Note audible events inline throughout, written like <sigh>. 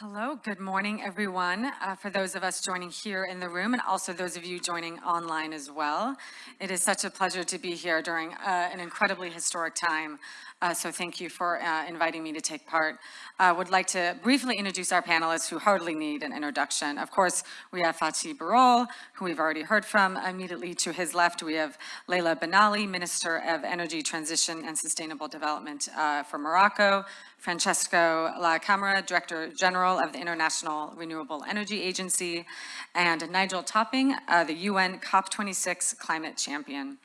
Hello, good morning, everyone. Uh, for those of us joining here in the room and also those of you joining online as well. It is such a pleasure to be here during uh, an incredibly historic time. Uh, so thank you for uh, inviting me to take part. I would like to briefly introduce our panelists who hardly need an introduction. Of course, we have Fatih Birol, who we've already heard from. Immediately to his left, we have Leila Benali, Minister of Energy Transition and Sustainable Development uh, for Morocco. Francesco La Camera, Director General of the International Renewable Energy Agency, and Nigel Topping, uh, the UN COP26 Climate Champion.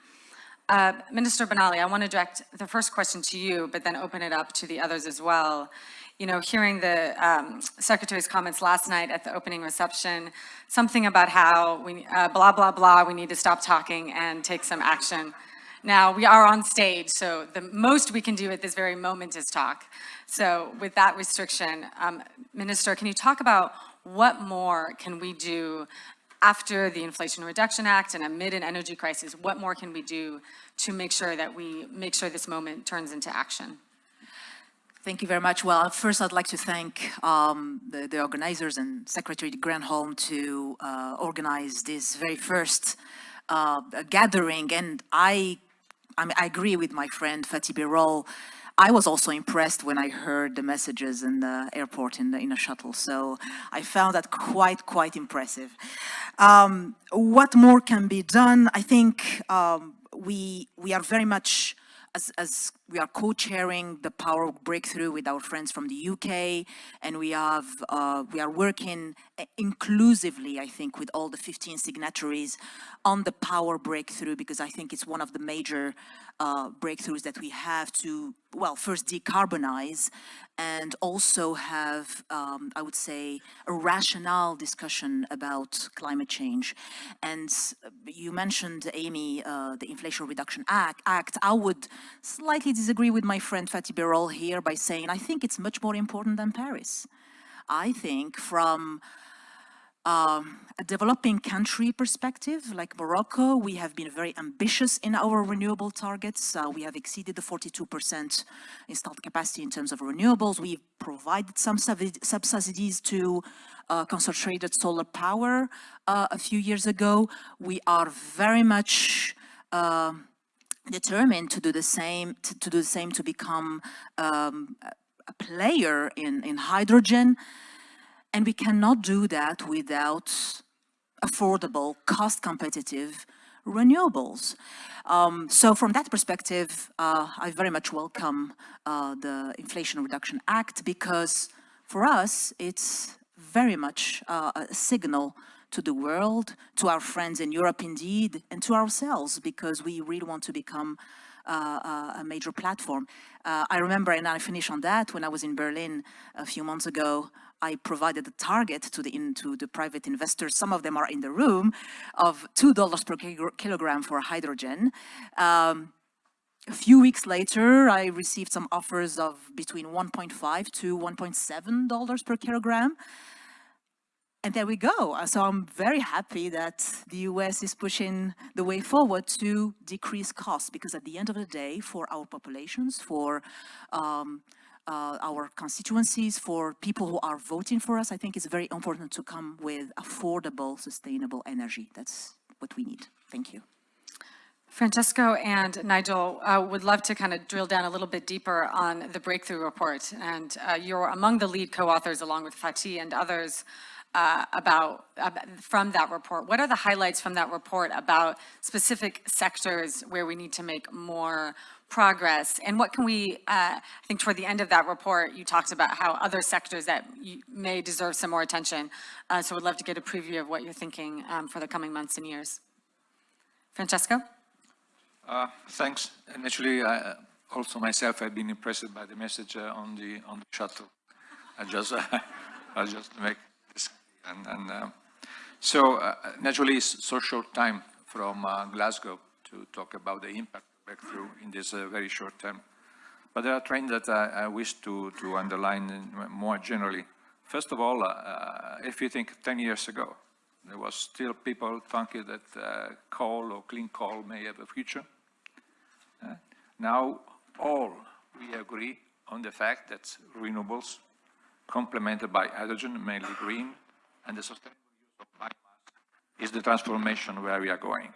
Uh, Minister Benali, I want to direct the first question to you, but then open it up to the others as well. You know, hearing the um, Secretary's comments last night at the opening reception, something about how we, uh, blah, blah, blah, we need to stop talking and take some action. Now, we are on stage, so the most we can do at this very moment is talk. So with that restriction, um, Minister, can you talk about what more can we do after the Inflation Reduction Act and amid an energy crisis, what more can we do to make sure that we make sure this moment turns into action? Thank you very much. Well, first I'd like to thank um, the, the, organizers and Secretary Granholm to uh, organize this very first uh, gathering. And I, I, mean, I, agree with my friend Fatih Birol I was also impressed when I heard the messages in the airport in, the, in a shuttle. So I found that quite, quite impressive. Um, what more can be done? I think um, we, we are very much as, as we are co-chairing the power breakthrough with our friends from the UK and we have uh, we are working inclusively I think with all the 15 signatories on the power breakthrough because I think it's one of the major uh, breakthroughs that we have to well first decarbonize and also have um, I would say a rational discussion about climate change and you mentioned Amy uh, the Inflation Reduction Act, Act I would slightly disagree with my friend Fatih Birol here by saying I think it's much more important than Paris. I think from um, a developing country perspective, like Morocco, we have been very ambitious in our renewable targets. Uh, we have exceeded the 42% installed capacity in terms of renewables. We've provided some subsidies to uh, concentrated solar power uh, a few years ago. We are very much uh, determined to do the same to, to do the same to become um, a player in in hydrogen and we cannot do that without affordable cost competitive renewables um, so from that perspective uh, I very much welcome uh, the Inflation Reduction Act because for us it's very much uh, a signal to the world, to our friends in Europe indeed, and to ourselves, because we really want to become uh, uh, a major platform. Uh, I remember, and I finish on that, when I was in Berlin a few months ago, I provided a target to the, into the private investors, some of them are in the room, of $2 per kilogram for hydrogen. Um, a few weeks later, I received some offers of between 1.5 to 1.7 dollars per kilogram. And there we go. Uh, so I'm very happy that the US is pushing the way forward to decrease costs because at the end of the day, for our populations, for um, uh, our constituencies, for people who are voting for us, I think it's very important to come with affordable, sustainable energy. That's what we need. Thank you. Francesco and Nigel uh, would love to kind of drill down a little bit deeper on the breakthrough report. And uh, you're among the lead co-authors along with Fatih and others uh, about, from that report. What are the highlights from that report about specific sectors where we need to make more progress? And what can we, uh, I think toward the end of that report, you talked about how other sectors that may deserve some more attention. Uh, so we'd love to get a preview of what you're thinking um, for the coming months and years. Francesco? Uh, thanks. And actually, I, also myself, I've been impressed by the message uh, on the on the shuttle. I just, <laughs> I'll just make this. and, and uh, so uh, naturally it's so short time from uh, Glasgow to talk about the impact breakthrough in this uh, very short term. But there are trends that I, I wish to, to underline more generally. First of all, uh, if you think 10 years ago, there was still people thinking that uh, coal or clean coal may have a future. now all we agree on the fact that renewables complemented by hydrogen, mainly green, and the sustainable use of biomass is the transformation where we are going.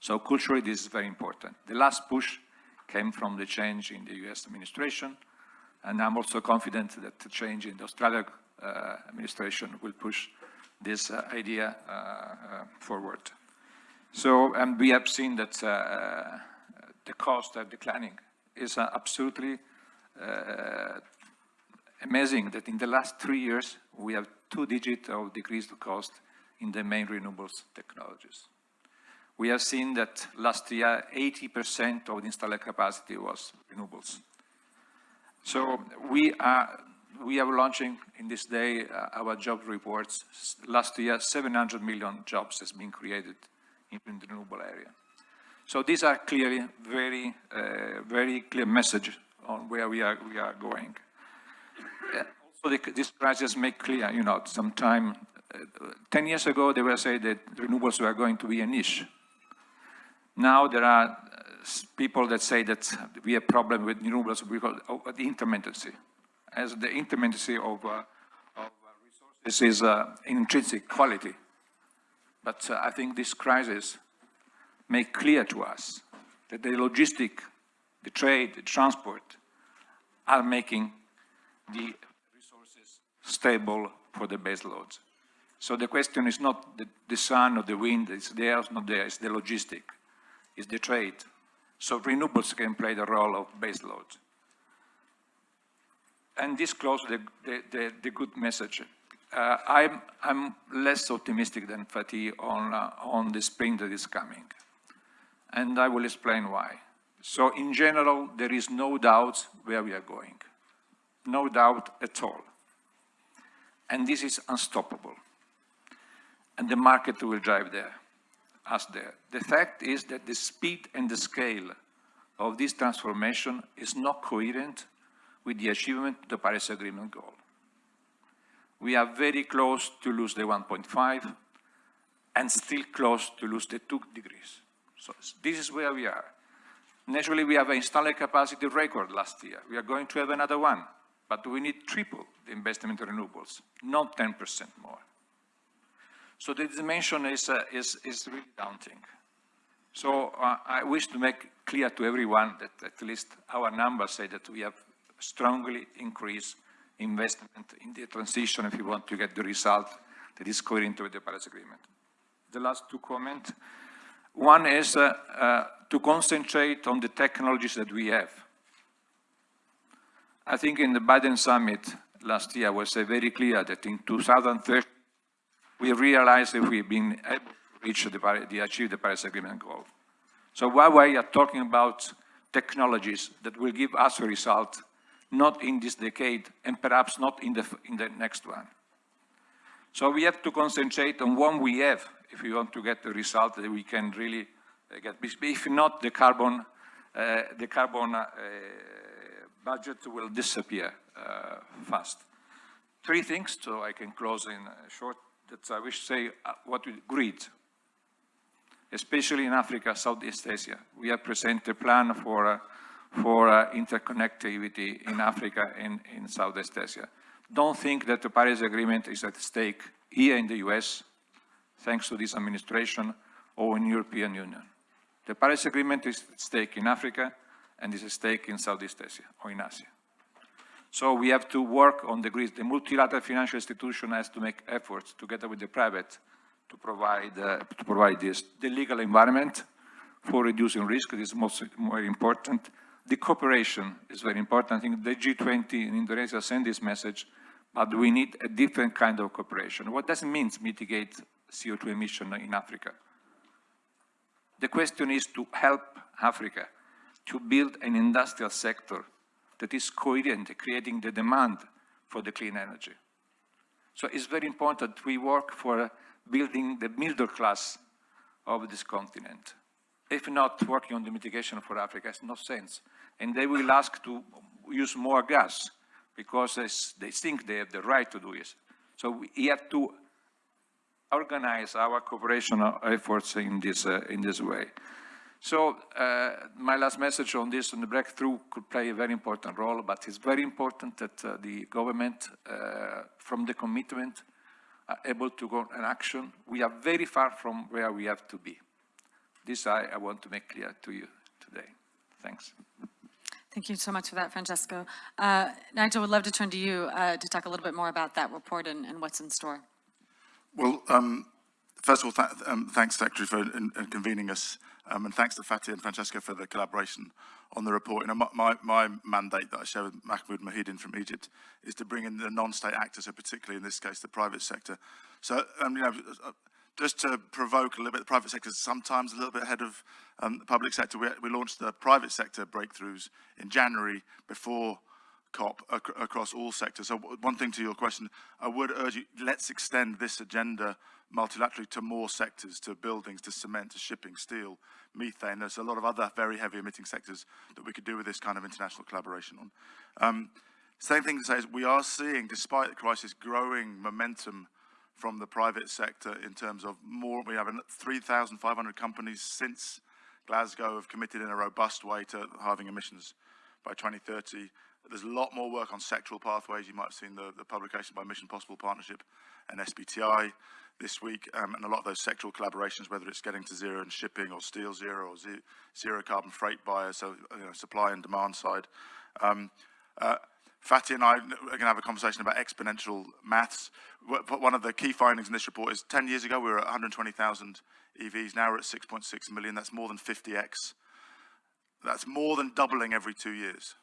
So culturally, this is very important. The last push came from the change in the US administration, and I'm also confident that the change in the Australian uh, administration will push this uh, idea uh, uh forward. So, and we have seen that uh, the costs are declining. It's uh, absolutely amazing that in the last three years, we have two digits of decreased cost in the main renewables technologies. We have seen that last year, 80% of the installed capacity was renewables. So we are, we are launching in this day uh, our job reports. Last year, 700 million jobs has been created in, the renewable area. So these are clearly very, uh, very clear message on where we are, we are going. Uh, also, the, this crisis make clear, you know, sometime, uh, 10 years ago, they were saying that renewables were going to be a niche. Now there are uh, people that say that we have problem with renewables because of the intermittency. As the intermittency of, uh, of resources is uh, intrinsic quality. But uh, I think this crisis make clear to us that the logistic, the trade, the transport are making the resources stable for the base loads. So the question is not the, the sun or the wind, it's there, it's not there, it's the logistic, it's the trade. So renewables can play the role of base load. And this closes the, the, the, the good message. Uh, I'm, I'm less optimistic than Fatih on, uh, on the spring that is coming. And I will explain why. So in general, there is no doubt where we are going. No doubt at all. And this is unstoppable. And the market will drive there, there. The fact is that the speed and the scale of this transformation is not coherent with the achievement of the Paris Agreement goal we are very close to lose the 1.5 and still close to lose the 2 degrees. So this is where we are. Naturally, we have an installed capacity record last year. We are going to have another one, but we need triple the investment in renewables, not 10% more. So the dimension is, uh, is, is really daunting. So uh, I wish to make clear to everyone that at least our numbers say that we have strongly increased investment in the transition if you want to get the result that is coherent with the Paris Agreement. The last two comments. One is uh, uh, to concentrate on the technologies that we have. I think in the Biden summit last year was uh, very clear that in 2030 we realize that we've been able to reach the, the achieve the Paris Agreement goal. So we are talking about technologies that will give us a result not in this decade, and perhaps not in the, in the next one. So we have to concentrate on what we have if we want to get the result that we can really uh, get. If not, the carbon, uh, the carbon uh, budget will disappear uh, fast. Three things, so I can close in a short, that I wish to say uh, what we grid. Especially in Africa, Southeast Asia. We have presented a plan for uh, for uh, interconnectivity in Africa and in Southeast Asia. Don't think that the Paris Agreement is at stake here in the US, thanks to this administration, or in European Union. The Paris Agreement is at stake in Africa and is at stake in Southeast Asia or in Asia. So we have to work on the grid. The multilateral financial institution has to make efforts together with the private to provide, uh, to provide this. The legal environment for reducing risk is most more important. The cooperation is very important. I think the G20 in Indonesia sent this message, but we need a different kind of cooperation. What does it mean to mitigate CO2 emission in Africa? The question is to help Africa to build an industrial sector that is coherent, creating the demand for the clean energy. So it's very important we work for building the middle class of this continent. If not working on the mitigation for Africa, it's no sense and they will ask to use more gas because they think they have the right to do it. So we have to organize our cooperation efforts in this, uh, in this way. So uh, my last message on this, on the breakthrough, could play a very important role, but it's very important that uh, the government, uh, from the commitment, are able to go in action. We are very far from where we have to be. This I, I want to make clear to you today. Thanks. Thank you so much for that, Francesco. Uh, Nigel, would love to turn to you uh, to talk a little bit more about that report and, and what's in store. Well, um, first of all, th um, thanks, Secretary, for in, in convening us, um, and thanks to Fatih and Francesco for the collaboration on the report. You know, my, my, mandate that I share with Mahmoud Mohieldin from Egypt is to bring in the non-state actors, so particularly in this case, the private sector. So, um, you know, uh, just to provoke a little bit, the private sector is sometimes a little bit ahead of um, the public sector. We, we launched the private sector breakthroughs in January before COP ac across all sectors. So one thing to your question, I would urge you, let's extend this agenda multilaterally to more sectors, to buildings, to cement, to shipping, steel, methane. There's a lot of other very heavy emitting sectors that we could do with this kind of international collaboration on. Um, same thing to say is we are seeing, despite the crisis, growing momentum from the private sector in terms of more, we have 3,500 companies since Glasgow have committed in a robust way to halving emissions by 2030. There's a lot more work on sectoral pathways. You might have seen the, the publication by Mission Possible Partnership and SBTI this week, um, and a lot of those sectoral collaborations, whether it's getting to zero in shipping or steel zero or ze zero carbon freight buyers, so you know, supply and demand side. Um, uh, Fatih and I are going to have a conversation about exponential maths. One of the key findings in this report is 10 years ago we were at 120,000 EVs, now we're at 6.6 million, that's more than 50x. That's more than doubling every two years.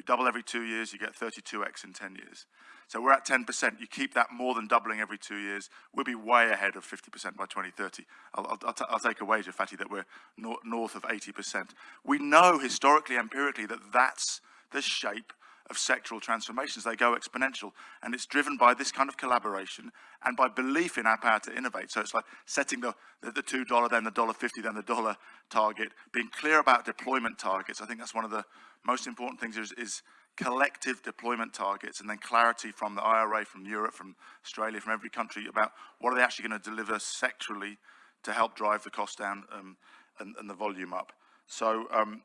You double every two years, you get 32x in 10 years. So we're at 10%. You keep that more than doubling every two years, we'll be way ahead of 50% by 2030. I'll, I'll, I'll, I'll take a wager, Fatih, that we're nor north of 80%. We know historically, empirically, that that's the shape of sectoral transformations. They go exponential. And it's driven by this kind of collaboration and by belief in our power to innovate. So it's like setting the, the, the $2, then the $1.50, then the dollar target, being clear about deployment targets. I think that's one of the most important things is, is collective deployment targets and then clarity from the IRA, from Europe, from Australia, from every country about what are they actually going to deliver sectorally to help drive the cost down um, and, and, the volume up. So um,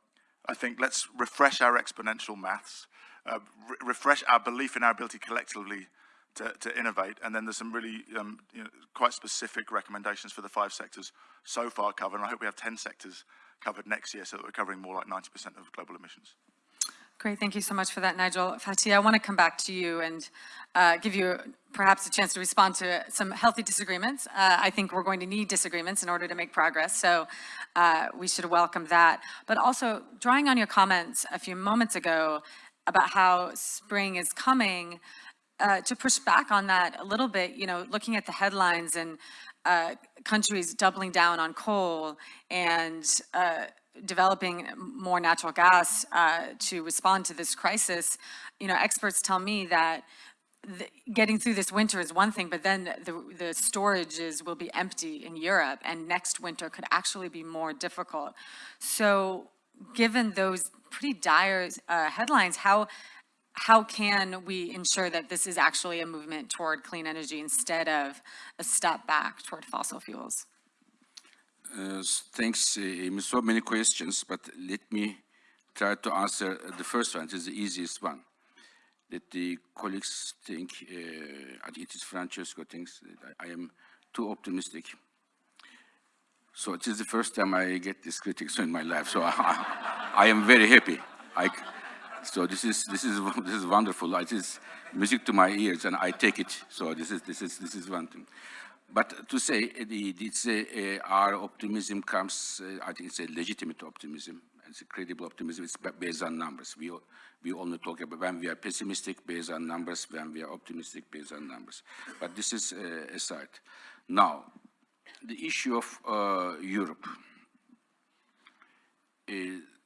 I think let's refresh our exponential maths uh, re refresh our belief in our ability collectively to, to innovate. And then there's some really um, you know, quite specific recommendations for the five sectors so far covered. And I hope we have 10 sectors covered next year so that we're covering more like 90% of global emissions. Great, thank you so much for that, Nigel. Fatih, I want to come back to you and uh, give you perhaps a chance to respond to some healthy disagreements. Uh, I think we're going to need disagreements in order to make progress, so uh, we should welcome that. But also, drawing on your comments a few moments ago, about how spring is coming, uh, to push back on that a little bit, you know, looking at the headlines and uh, countries doubling down on coal and uh, developing more natural gas uh, to respond to this crisis, you know, experts tell me that the, getting through this winter is one thing, but then the, the storages will be empty in Europe and next winter could actually be more difficult. So given those pretty dire uh, headlines, how, how can we ensure that this is actually a movement toward clean energy instead of a step back toward fossil fuels? Uh, thanks, uh, so many questions, but let me try to answer the first one, it is the easiest one. That the colleagues think, uh, I think it is Francesco thinks I am too optimistic. So it is the first time I get this criticism <laughs> in my life. So <laughs> I, I am very happy. I, so this is this is <laughs> this is wonderful. It is music to my ears, and I take it. So this is this is this is one thing. But to say the, it's uh, our optimism comes, uh, I think it's a legitimate optimism. It's a credible optimism. It's based on numbers. We we only talk about when we are pessimistic based on numbers, when we are optimistic based on numbers. But this is uh, aside. Now, the issue of uh, Europe. Uh,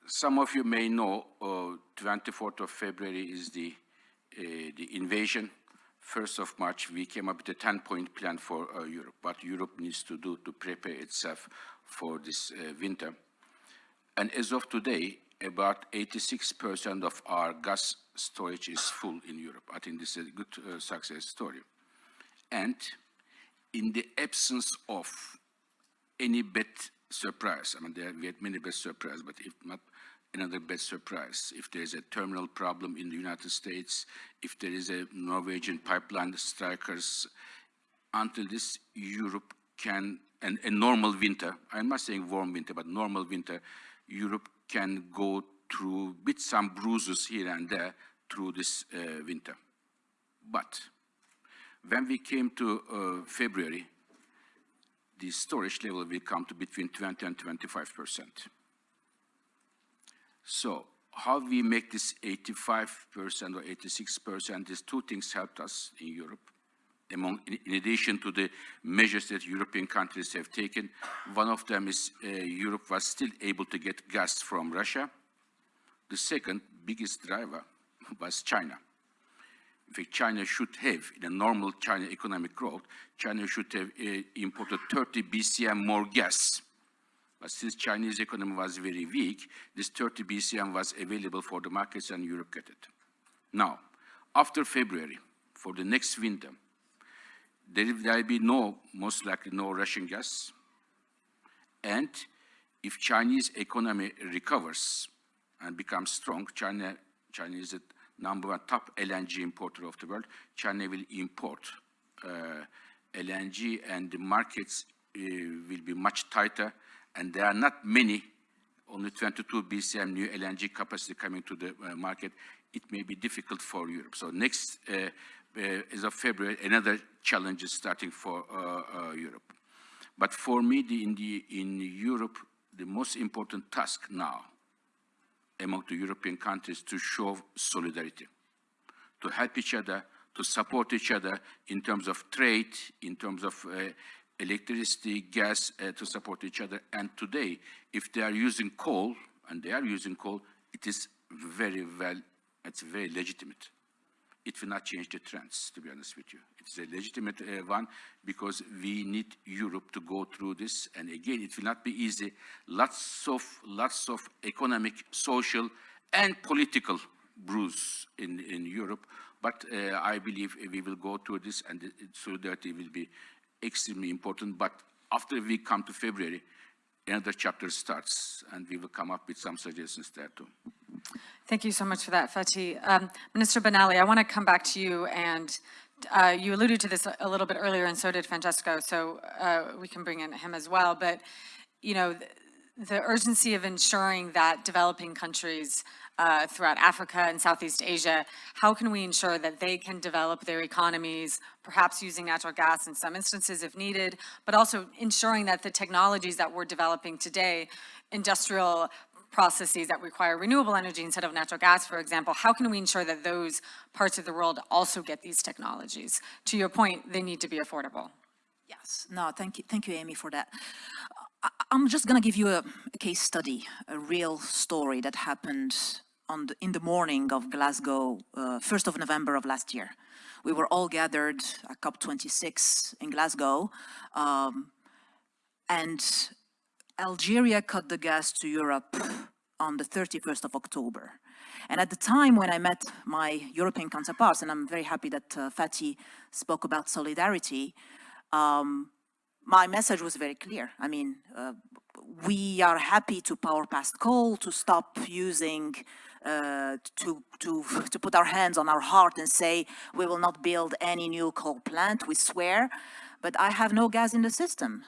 some of you may know, uh, 24th of February is the, uh, the invasion. 1st of March, we came up with a 10-point plan for uh, Europe, what Europe needs to do to prepare itself for this uh, winter. And as of today, about 86% of our gas storage is full in Europe. I think this is a good success story. And in the absence of any bad surprise. I mean, there, we had many best surprise, but if not another best surprise, if there is a terminal problem in the United States, if there is a Norwegian pipeline strikers, until this Europe can, and a normal winter, I'm not saying warm winter, but normal winter, Europe can go through with some bruises here and there through this uh, winter. But when we came to uh, February, the storage level will come to between 20 and 25 percent. So how we make this 85 percent or 86 percent, these two things helped us in Europe. Among, in, addition to the measures that European countries have taken, one of them is uh, Europe was still able to get gas from Russia. The second biggest driver was China. In fact, China should have, in a normal China economic growth, China should have uh, imported 30 BCM more gas. But since Chinese economy was very weak, this 30 BCM was available for the markets and Europe got it. Now, after February, for the next winter, there will be no, most likely no Russian gas. And if Chinese economy recovers and becomes strong, China, China is number one top LNG importer of the world. China will import uh, LNG and the markets uh, will be much tighter and there are not many, only 22 BCM new LNG capacity coming to the uh, market. It may be difficult for Europe. So next, uh, uh, as of February, another challenge is starting for uh, Europe. But for me, the, in, the, in Europe, the most important task now among the European countries to show solidarity, to help each other, to support each other in terms of trade, in terms of uh, electricity, gas uh, to support each other. And today, if they are using coal, and they are using coal, it is very well, it's very legitimate. It will not change the trends, to be honest with you. It's a legitimate uh, one because we need Europe to go through this. And again, it will not be easy. Lots of, lots of economic, social, and political bruise in, in Europe. But uh, I believe we will go through this and solidarity will be extremely important, but after we come to February, another chapter starts, and we will come up with some suggestions there too. Thank you so much for that, Fatih. Um, Minister Benali, I want to come back to you, and uh, you alluded to this a little bit earlier, and so did Francesco, so uh, we can bring in him as well. But, you know, the, the urgency of ensuring that developing countries uh, throughout Africa and Southeast Asia, how can we ensure that they can develop their economies, perhaps using natural gas in some instances if needed, but also ensuring that the technologies that we're developing today, industrial processes that require renewable energy instead of natural gas, for example, how can we ensure that those parts of the world also get these technologies? To your point, they need to be affordable. Yes, no, thank you, thank you, Amy, for that. I'm just gonna give you a, a case study, a real story that happened on the, in the morning of Glasgow, uh, 1st of November of last year. We were all gathered at COP26 in Glasgow, um, and Algeria cut the gas to Europe on the 31st of October. And at the time when I met my European counterparts, and I'm very happy that uh, spoke about solidarity, um, my message was very clear. I mean, uh, we are happy to power past coal, to stop using uh, to, to, to put our hands on our heart and say, we will not build any new coal plant, we swear, but I have no gas in the system.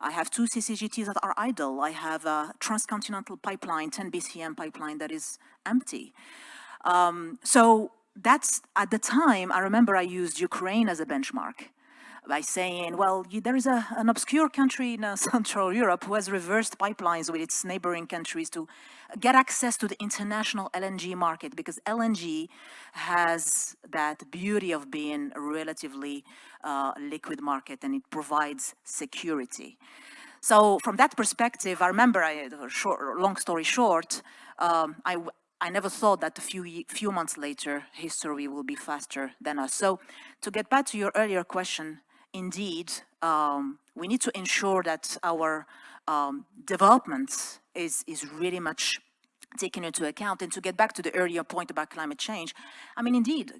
I have two CCGTs that are idle. I have a transcontinental pipeline, 10 BCM pipeline that is empty. Um, so that's, at the time, I remember I used Ukraine as a benchmark by saying, well, you, there is a, an obscure country in uh, <laughs> Central Europe who has reversed pipelines with its neighboring countries to get access to the international LNG market because LNG has that beauty of being a relatively uh, liquid market and it provides security. So from that perspective, I remember, I, short, long story short, um, I, I never thought that a few, few months later, history will be faster than us. So to get back to your earlier question, indeed, um, we need to ensure that our um, development is, is really much taken into account. And to get back to the earlier point about climate change, I mean, indeed,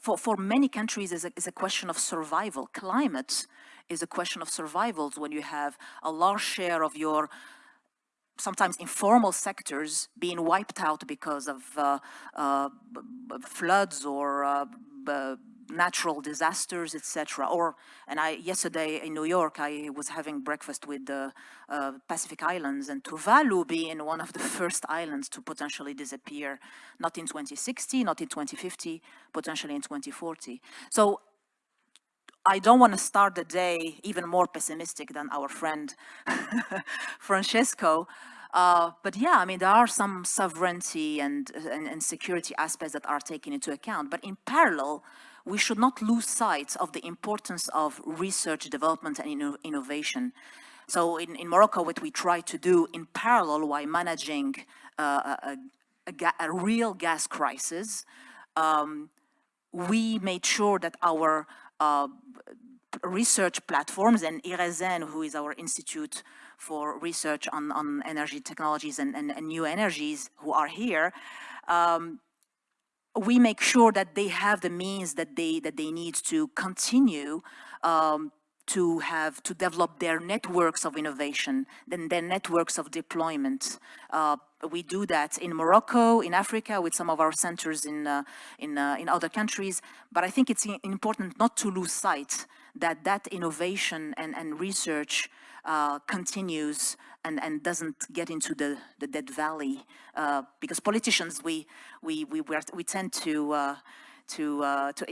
for, for many countries is a, is a question of survival. Climate is a question of survival when you have a large share of your sometimes informal sectors being wiped out because of uh, uh, floods or uh, natural disasters, etc. Or, and I yesterday in New York, I was having breakfast with the uh, Pacific Islands, and Tuvalu being one of the <laughs> first islands to potentially disappear, not in 2060, not in 2050, potentially in 2040. So I don't want to start the day even more pessimistic than our friend <laughs> Francesco. Uh, but yeah, I mean, there are some sovereignty and, and, and security aspects that are taken into account. But in parallel, we should not lose sight of the importance of research, development, and inno innovation. So in, in Morocco, what we try to do in parallel while managing uh, a, a, a real gas crisis, um, we made sure that our uh, research platforms and IRESEN, who is our institute for research on, on energy technologies and, and, and new energies who are here, um, we make sure that they have the means that they that they need to continue um, to have to develop their networks of innovation, then their networks of deployment. Uh, we do that in Morocco, in Africa, with some of our centers in uh, in uh, in other countries. But I think it's important not to lose sight that that innovation and and research uh, continues and, and doesn't get into the, the dead valley. Uh, because politicians, we, we, we, we, tend to, uh, to, uh, to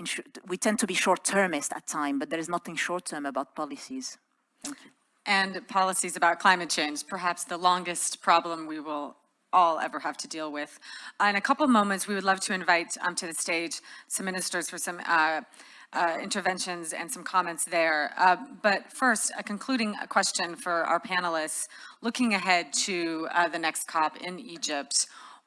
we tend to be short-termist at time, but there is nothing short-term about policies. Thank you. And policies about climate change, perhaps the longest problem we will all ever have to deal with. Uh, In a couple moments, we would love to invite um, to the stage some ministers for some uh, interventions and some comments there. Uh, But first, a concluding question for our panelists. Looking ahead to uh, the next COP in Egypt,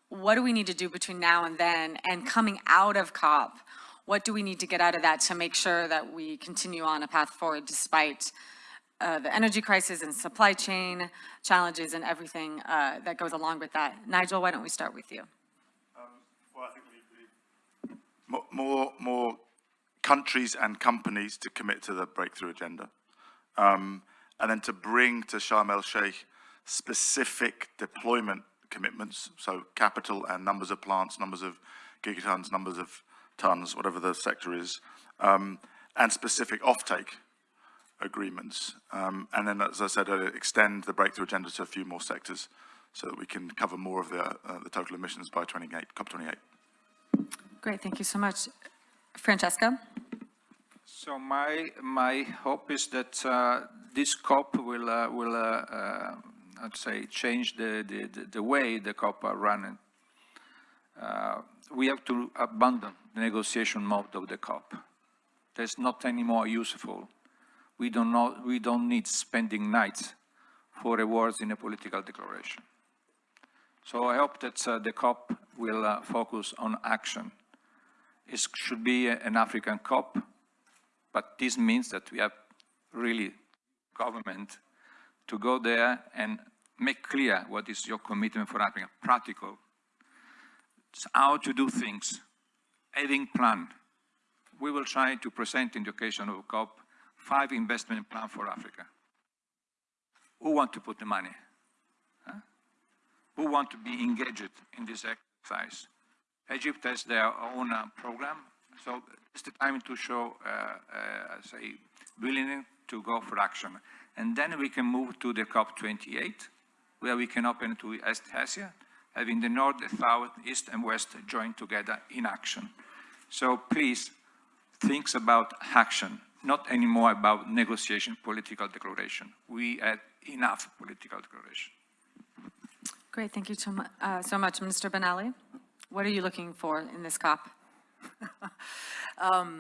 what do we need to do between now and then? And coming out of COP, what do we need to get out of that to make sure that we continue on a path forward despite uh, the energy crisis and supply chain challenges and everything uh, that goes along with that. Nigel, why don't we start with you? Well, I think we more, more countries and companies to commit to the breakthrough agenda. Um, and then to bring to Sharm el Sheikh specific deployment commitments, so capital and numbers of plants, numbers of gigatons, numbers of tons, whatever the sector is, um, and specific offtake agreements. Um, and then, as I said, uh, extend the breakthrough agenda to a few more sectors so that we can cover more of the, uh, the total emissions by 28, COP28. Great, thank you so much. Francesca? So my, my hope is that uh, this COP will, uh, will uh, uh, I'd say, change the, the, the- way the COP are running. Uh, We have to abandon the negotiation mode of the COP. That's not any more useful. We don't, know, we don't need spending nights for awards in a political declaration. So I hope that uh, the COP will focus on action. It should be an African COP, but this means that we have really government to go there and make clear what is your commitment for Africa, practical. It's how to do things, having plan. We will try to present in the occasion of COP five investment plan for Africa. Who want to put the money? Huh? Who want to be engaged in this exercise? Egypt has their own uh, program, so it's the time to show, uh, uh, say, willingness to go for action. And then we can move to the COP28, where we can open to East Asia, having the North, South, East, and West join together in action. So please, think about action, not anymore about negotiation, political declaration. We had enough political declaration. Great, thank you so mu- uh, so much. Minister Benali, what are you looking for in this COP? <laughs>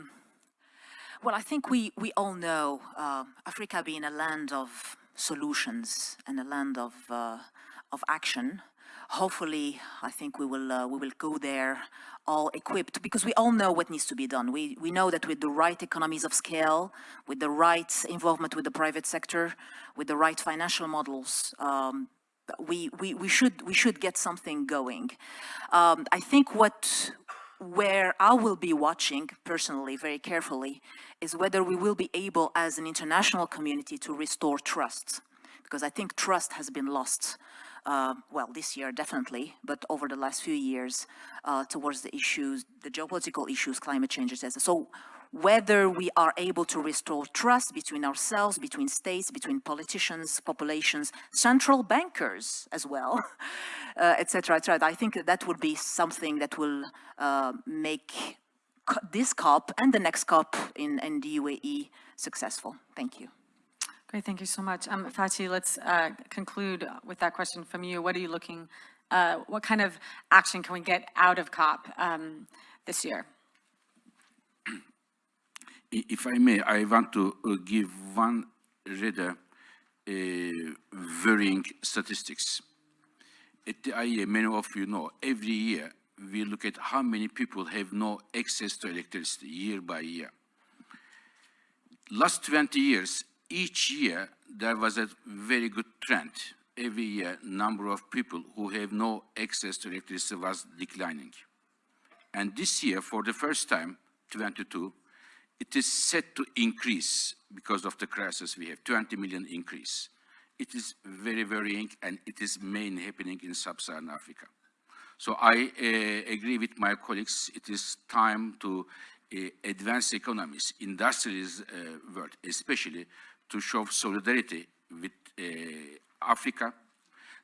Well, I think we, we all know uh, Africa being a land of solutions and a land of, uh, of action. Hopefully, I think we will, uh, we will go there all equipped because we all know what needs to be done. We, we know that with the right economies of scale, with the right involvement with the private sector, with the right financial models, um, we, we, we, should, we should get something going. Um, I think what where I will be watching personally, very carefully, is whether we will be able as an international community to restore trust. Because I think trust has been lost, uh, well, this year definitely, but over the last few years uh, towards the issues, the geopolitical issues, climate change, etc. So whether we are able to restore trust between ourselves, between states, between politicians, populations, central bankers as well, <laughs> uh, et cetera, et. I think that, that would be something that will uh, make this COP and the next COP in, in the UAE successful. Thank you. Great, thank you so much. Um, Fatih, let's uh, conclude with that question from you. What are you looking, uh, what kind of action can we get out of COP um, this year? If I may, I want to uh, give one rather uh, worrying statistics. At the IEA, many of you know, every year we look at how many people have no access to electricity year by year. Last 20 years, each year there was a very good trend. Every year, number of people who have no access to electricity was declining. And this year, for the first time, 22, it is set to increase because of the crisis we have, 20 million increase. It is very worrying and it is mainly happening in sub-Saharan Africa. So I uh, agree with my colleagues, it is time to uh, advance economies, industrialist uh, world, especially to show solidarity with uh, Africa,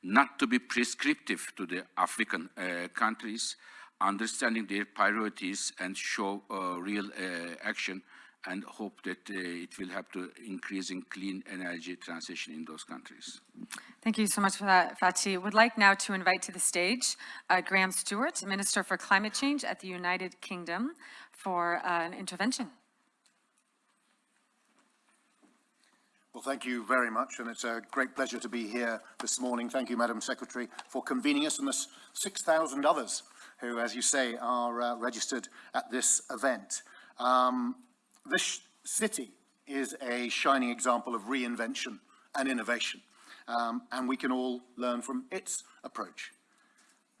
not to be prescriptive to the African uh, countries, understanding their priorities and show uh, real uh, action and hope that uh, it will help to increasing clean energy transition in those countries. Thank you so much for that, Fatih. Would like now to invite to the stage uh, Graham Stuart, Minister for Climate Change at the United Kingdom, for uh, an intervention. Well, thank you very much, and it's a great pleasure to be here this morning. Thank you, Madam Secretary, for convening us and the 6,000 others who, as you say, are uh, registered at this event. Um, this city is a shining example of reinvention and innovation, um, and we can all learn from its approach.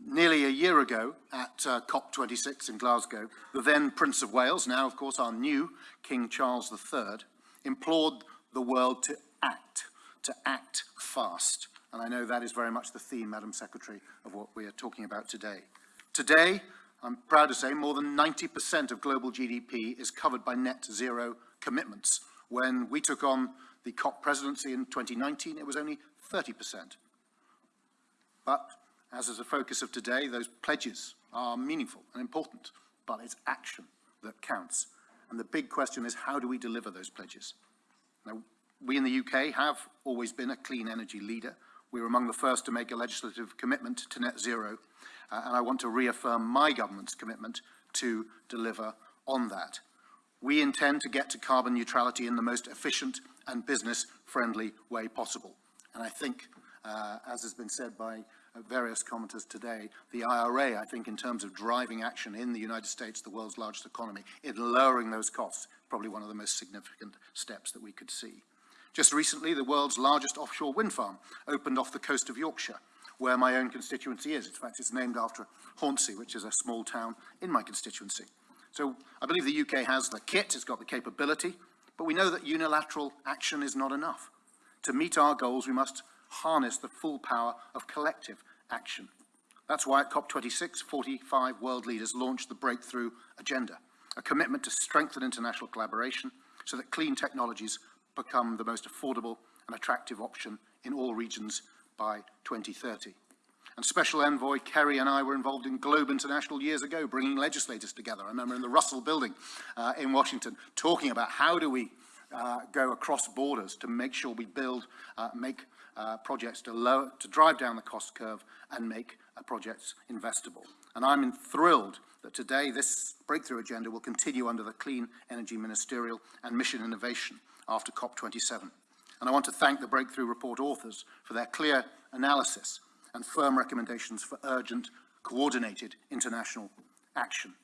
Nearly a year ago at uh, COP26 in Glasgow, the then Prince of Wales, now of course our new King Charles III, implored the world to act, to act fast. And I know that is very much the theme, Madam Secretary, of what we are talking about today. Today, I'm proud to say more than 90% of global GDP is covered by net zero commitments. When we took on the COP presidency in 2019, it was only 30%. But as is the focus of today, those pledges are meaningful and important, but it's action that counts. And the big question is, how do we deliver those pledges? Now, we in the UK have always been a clean energy leader. We were among the first to make a legislative commitment to net zero, uh, and I want to reaffirm my government's commitment to deliver on that. We intend to get to carbon neutrality in the most efficient and business-friendly way possible. And I think, uh, as has been said by uh, various commenters today, the IRA, I think, in terms of driving action in the United States, the world's largest economy, in lowering those costs, probably one of the most significant steps that we could see. Just recently, the world's largest offshore wind farm opened off the coast of Yorkshire, where my own constituency is. In fact, it's named after Hornsea, which is a small town in my constituency. So I believe the UK has the kit, it's got the capability, but we know that unilateral action is not enough. To meet our goals, we must harness the full power of collective action. That's why at COP26, 45 world leaders launched the Breakthrough Agenda, a commitment to strengthen international collaboration so that clean technologies become the most affordable and attractive option in all regions by 2030. And Special Envoy Kerry and I were involved in Globe International years ago, bringing legislators together. I remember in the Russell Building uh, in Washington, talking about how do we uh, go across borders to make sure we build, uh, make uh, projects to lower, to drive down the cost curve and make projects investable. And I'm thrilled that today this breakthrough agenda will continue under the Clean Energy Ministerial and Mission Innovation after COP27. And I want to thank the Breakthrough Report authors for their clear analysis and firm recommendations for urgent, coordinated international action.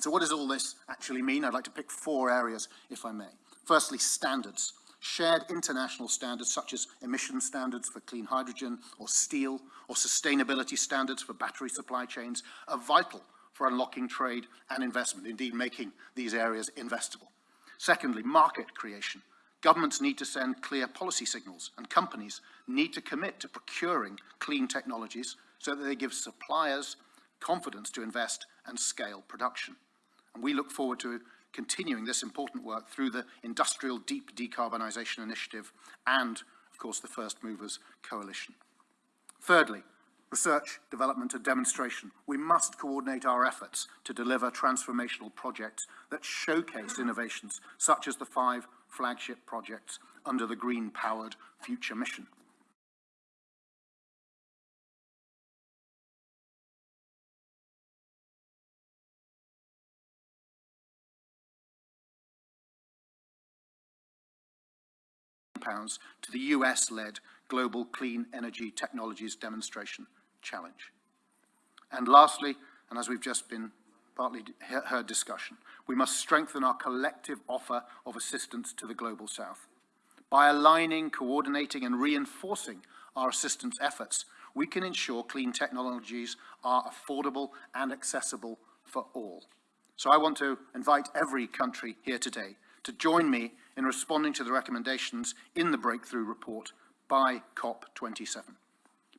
So what does all this actually mean? I'd like to pick four areas, if I may. Firstly, standards. Shared international standards such as emission standards for clean hydrogen or steel or sustainability standards for battery supply chains are vital for unlocking trade and investment, indeed making these areas investable. Secondly, market creation. Governments need to send clear policy signals and companies need to commit to procuring clean technologies so that they give suppliers confidence to invest and scale production. And we look forward to continuing this important work through the Industrial Deep Decarbonisation Initiative and, of course, the First Movers Coalition. Thirdly, research, development and demonstration. We must coordinate our efforts to deliver transformational projects that showcase innovations such as the five flagship projects under the Green Powered Future Mission. Pounds to the US-led Global Clean Energy Technologies Demonstration Challenge. And lastly, and as we've just been partly heard discussion, we must strengthen our collective offer of assistance to the Global South. By aligning, coordinating and reinforcing our assistance efforts, we can ensure clean technologies are affordable and accessible for all. So I want to invite every country here today to join me in responding to the recommendations in the Breakthrough Report by COP27.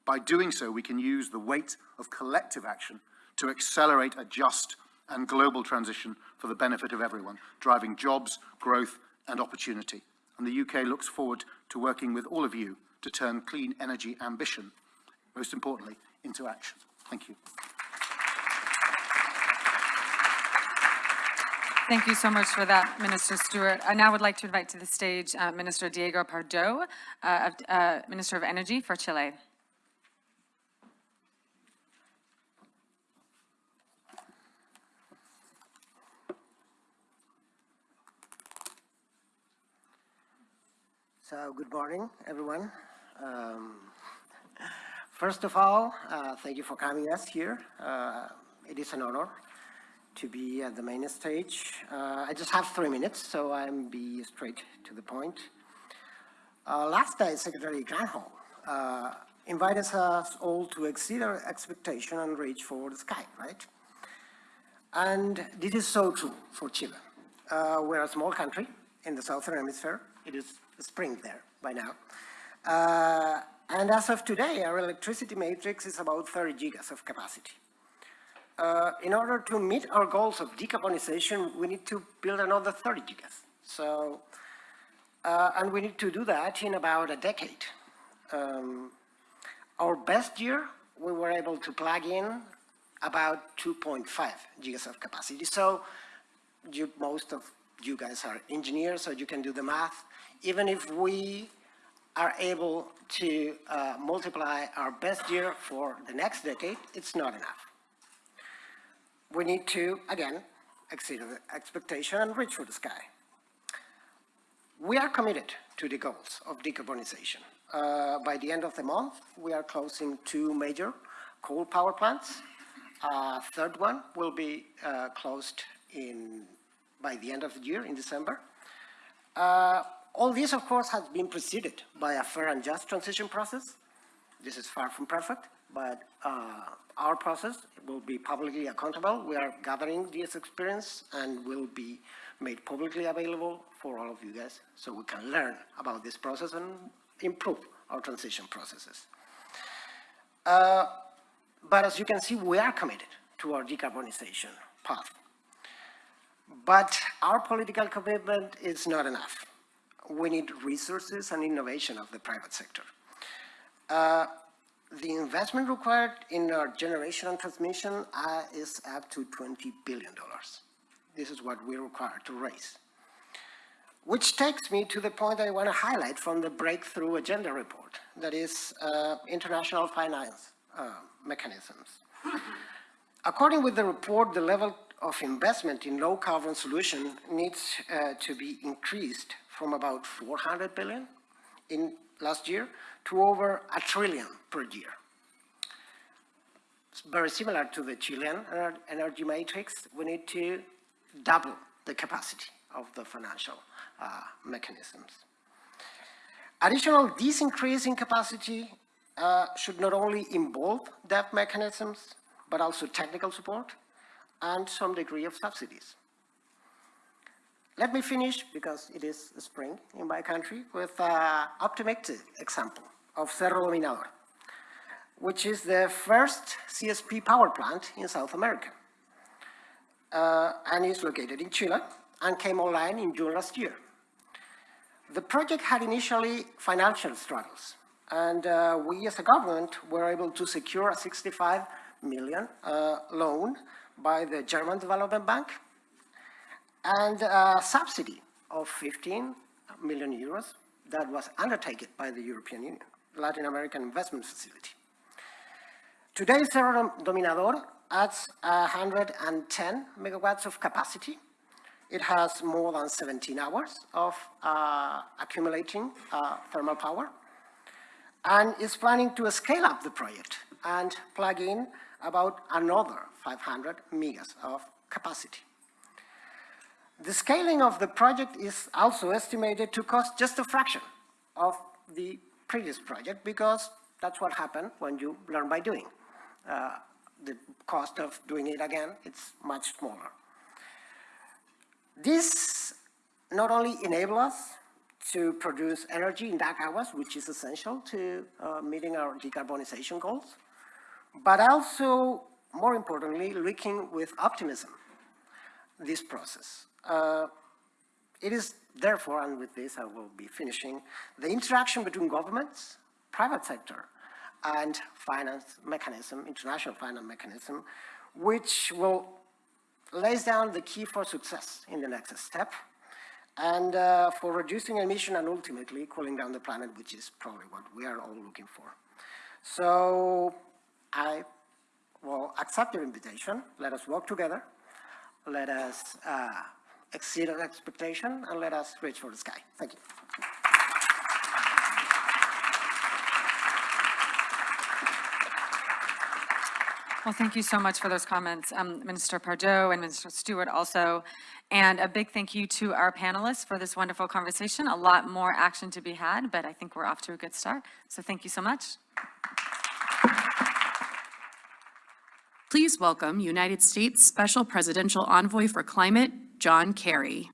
By doing so, we can use the weight of collective action to accelerate a just and global transition for the benefit of everyone, driving jobs, growth and opportunity. And the UK looks forward to working with all of you to turn clean energy ambition, most importantly, into action. Thank you. Thank you so much for that, Minister Stuart. I now would like to invite to the stage uh, Minister Diego Pardo, uh, uh, Minister of Energy for Chile. So, good morning, everyone. Um, first of all, uh, thank you for coming us here. Uh, it is an honor to be at the main stage. Uh, I just have three minutes, so I'm be straight to the point. Uh, last day, Secretary Granholm uh, invited us all to exceed our expectation and reach for the sky, right? And this is so true for Chile. Uh, we're a small country in the southern hemisphere. It is spring there by now. Uh, and as of today, our electricity matrix is about 30 gigas of capacity. Uh, in order to meet our goals of decarbonization, we need to build another 30 gigas. So, uh, and we need to do that in about a decade. Um, our best year, we were able to plug in about 2.5 gigas of capacity. So you, most of you guys are engineers, so you can do the math. Even if we are able to uh, multiply our best year for the next decade, it's not enough. We need to, again, exceed the expectation and reach for the sky. We are committed to the goals of decarbonization. Uh, by the end of the month, we are closing two major coal power plants. A third one will be uh, closed in by the end of the year in December. Uh, all this, of course, has been preceded by a fair and just transition process. This is far from perfect, but uh, our process will be publicly accountable. We are gathering this experience and will be made publicly available for all of you guys so we can learn about this process and improve our transition processes. Uh, but as you can see, we are committed to our decarbonization path. But our political commitment is not enough. We need resources and innovation of the private sector. Uh, the investment required in our generation and transmission uh, is up to $20 billion. This is what we require to raise. Which takes me to the point I want to highlight from the Breakthrough Agenda report, that is uh, international finance uh, mechanisms. <laughs> According with the report, the level of investment in low carbon solution needs uh, to be increased from about 400 billion in last year to over a trillion per year. It's very similar to the Chilean energy matrix. We need to double the capacity of the financial uh, mechanisms. Additional, this increase in capacity uh, should not only involve debt mechanisms, but also technical support and some degree of subsidies. Let me finish, because it is spring in my country, with an optimistic example of Cerro Dominador, which is the first CSP power plant in South America. Uh, and is located in Chile and came online in June last year. The project had initially financial struggles, and uh, we as a government were able to secure a 65 million uh, loan by the German Development Bank and a subsidy of 15 million euros that was undertaken by the European Union, Latin American Investment Facility. Today, Cerro Dominador adds 110 megawatts of capacity. It has more than 17 hours of uh, accumulating uh, thermal power and is planning to scale up the project and plug in about another 500 megas of capacity. The scaling of the project is also estimated to cost just a fraction of the previous project because that's what happened when you learn by doing. Uh, the cost of doing it again, it's much smaller. This not only enable us to produce energy in dark hours, which is essential to uh, meeting our decarbonization goals, but also, more importantly, looking with optimism this process. Uh, it is therefore, and with this I will be finishing, the interaction between governments, private sector, and finance mechanism, international finance mechanism, which will lays down the key for success in the next step and uh, for reducing emission and ultimately cooling down the planet, which is probably what we are all looking for. So I will accept your invitation. Let us work together. Let us uh, exceed our expectation and let us reach for the sky. Thank you. Well, thank you so much for those comments, um, Minister Pardo and Minister Stuart also. And a big thank you to our panelists for this wonderful conversation. A lot more action to be had, but I think we're off to a good start. So thank you so much. Please welcome United States Special Presidential Envoy for Climate, John Kerry.